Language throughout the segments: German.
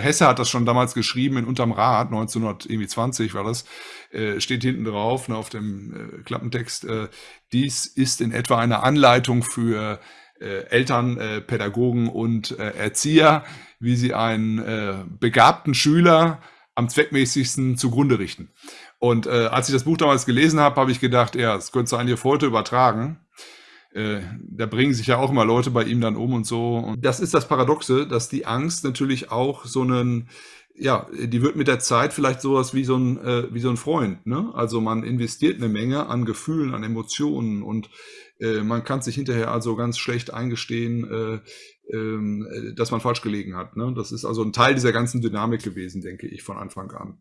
Hesse hat das schon damals geschrieben in Unterm Rad, 1920 war das, äh, steht hinten drauf ne, auf dem äh, Klappentext, äh, dies ist in etwa eine Anleitung für äh, Eltern, äh, Pädagogen und äh, Erzieher, wie sie einen begabten Schüler am zweckmäßigsten zugrunde richten. Und als ich das Buch damals gelesen habe, habe ich gedacht, ja, das könntest du eigentlich heute übertragen. Äh, da bringen sich ja auch immer Leute bei ihm dann um und so. Und das ist das Paradoxe, dass die Angst natürlich auch so einen, ja, die wird mit der Zeit vielleicht sowas wie so ein, äh, wie so ein Freund. Ne? Also man investiert eine Menge an Gefühlen, an Emotionen und äh, man kann sich hinterher also ganz schlecht eingestehen, äh, ähm, dass man falsch gelegen hat. Ne? Das ist also ein Teil dieser ganzen Dynamik gewesen, denke ich, von Anfang an.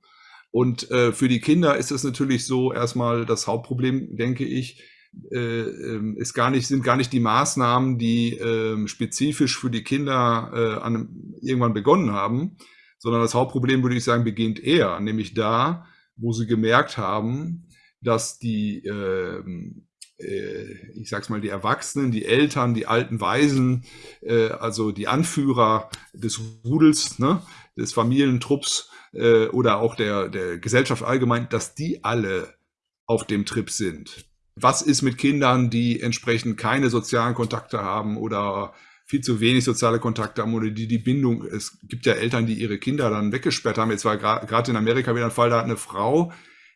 Und für die Kinder ist es natürlich so erstmal das Hauptproblem, denke ich, ist gar nicht, sind gar nicht die Maßnahmen, die äh, spezifisch für die Kinder äh, an, irgendwann begonnen haben, sondern das Hauptproblem, würde ich sagen, beginnt eher, nämlich da, wo sie gemerkt haben, dass die, ähm, äh, ich sag's mal, die Erwachsenen, die Eltern, die alten Weisen, äh, also die Anführer des Rudels, ne, des Familientrupps äh, oder auch der, der Gesellschaft allgemein, dass die alle auf dem Trip sind was ist mit Kindern, die entsprechend keine sozialen Kontakte haben oder viel zu wenig soziale Kontakte haben oder die die Bindung, es gibt ja Eltern, die ihre Kinder dann weggesperrt haben. Jetzt war gerade in Amerika wieder ein Fall, da hat eine Frau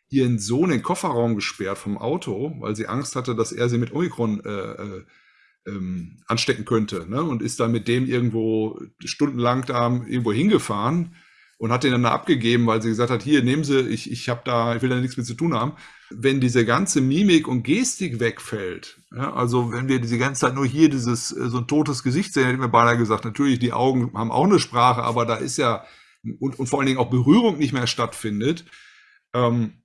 ihren Sohn in den Kofferraum gesperrt vom Auto, weil sie Angst hatte, dass er sie mit Omikron äh, äh, ähm, anstecken könnte. Ne? Und ist dann mit dem irgendwo stundenlang da irgendwo hingefahren und hat den dann abgegeben, weil sie gesagt hat, hier, nehmen Sie, ich, ich habe da, ich will da nichts mit zu tun haben. Wenn diese ganze Mimik und Gestik wegfällt, ja, also wenn wir diese ganze Zeit nur hier dieses, äh, so ein totes Gesicht sehen, hätte ich mir beinahe gesagt, natürlich, die Augen haben auch eine Sprache, aber da ist ja, und, und vor allen Dingen auch Berührung nicht mehr stattfindet, ähm,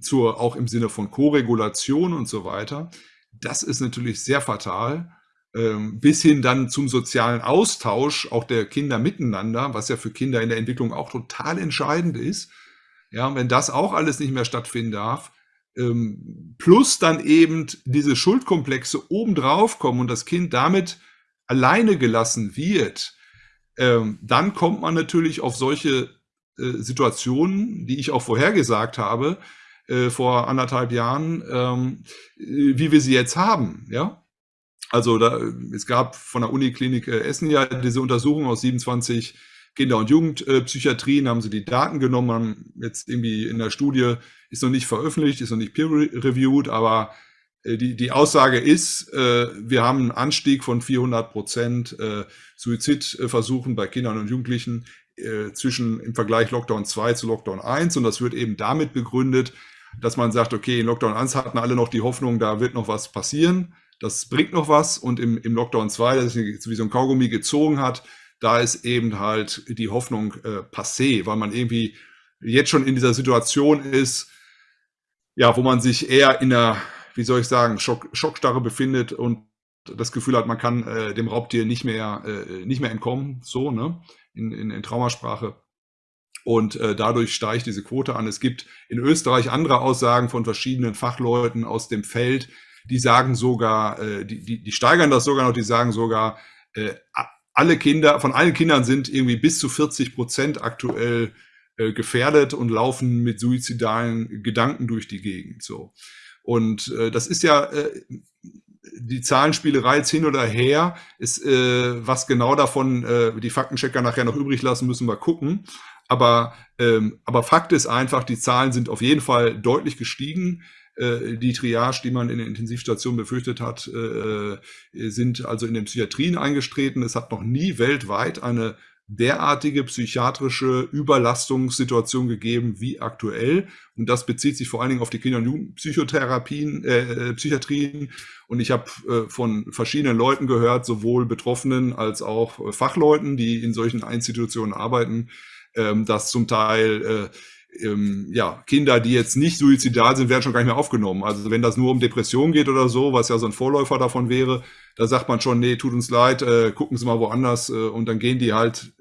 zur, auch im Sinne von Koregulation und so weiter, das ist natürlich sehr fatal bis hin dann zum sozialen Austausch auch der Kinder miteinander, was ja für Kinder in der Entwicklung auch total entscheidend ist. Ja, wenn das auch alles nicht mehr stattfinden darf, ähm, plus dann eben diese Schuldkomplexe obendrauf kommen und das Kind damit alleine gelassen wird, ähm, dann kommt man natürlich auf solche äh, Situationen, die ich auch vorhergesagt habe, äh, vor anderthalb Jahren, äh, wie wir sie jetzt haben. Ja, also da, es gab von der Uniklinik äh, Essen ja diese Untersuchung aus 27 Kinder- und Jugendpsychiatrien, haben sie die Daten genommen, haben jetzt irgendwie in der Studie, ist noch nicht veröffentlicht, ist noch nicht peer-reviewed, aber äh, die, die Aussage ist, äh, wir haben einen Anstieg von 400 Prozent Suizidversuchen bei Kindern und Jugendlichen zwischen im Vergleich Lockdown 2 zu Lockdown 1 und das wird eben damit begründet, dass man sagt, okay, in Lockdown 1 hatten alle noch die Hoffnung, da wird noch was passieren das bringt noch was und im, im Lockdown 2, das sich wie so ein Kaugummi gezogen hat, da ist eben halt die Hoffnung äh, passé, weil man irgendwie jetzt schon in dieser Situation ist, ja, wo man sich eher in einer, wie soll ich sagen, Schock, Schockstarre befindet und das Gefühl hat, man kann äh, dem Raubtier nicht mehr, äh, nicht mehr entkommen, so, ne, in, in, in Traumasprache. Und äh, dadurch steigt diese Quote an. Es gibt in Österreich andere Aussagen von verschiedenen Fachleuten aus dem Feld, die sagen sogar, äh, die, die, die steigern das sogar noch, die sagen sogar, äh, alle Kinder, von allen Kindern sind irgendwie bis zu 40 Prozent aktuell äh, gefährdet und laufen mit suizidalen Gedanken durch die Gegend. So. Und äh, das ist ja äh, die Zahlenspielerei jetzt hin oder her, ist, äh, was genau davon äh, die Faktenchecker nachher noch übrig lassen, müssen wir gucken. Aber, ähm, aber Fakt ist einfach, die Zahlen sind auf jeden Fall deutlich gestiegen. Äh, die Triage, die man in der Intensivstation befürchtet hat, äh, sind also in den Psychiatrien eingestreten. Es hat noch nie weltweit eine derartige psychiatrische Überlastungssituation gegeben wie aktuell. Und das bezieht sich vor allen Dingen auf die Kinder- und Jugendpsychotherapien, äh, Psychiatrien. Und ich habe äh, von verschiedenen Leuten gehört, sowohl Betroffenen als auch Fachleuten, die in solchen Institutionen arbeiten, ähm, dass zum Teil äh, ähm, ja, Kinder, die jetzt nicht suizidal sind, werden schon gar nicht mehr aufgenommen. Also wenn das nur um Depression geht oder so, was ja so ein Vorläufer davon wäre, da sagt man schon, nee, tut uns leid, äh, gucken Sie mal woanders äh, und dann gehen die halt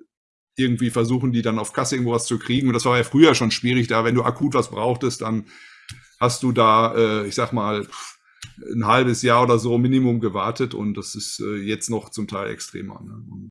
irgendwie versuchen, die dann auf Kasse irgendwo was zu kriegen. Und das war ja früher schon schwierig, da wenn du akut was brauchtest, dann hast du da, äh, ich sag mal, ein halbes Jahr oder so Minimum gewartet und das ist äh, jetzt noch zum Teil extremer. Ne?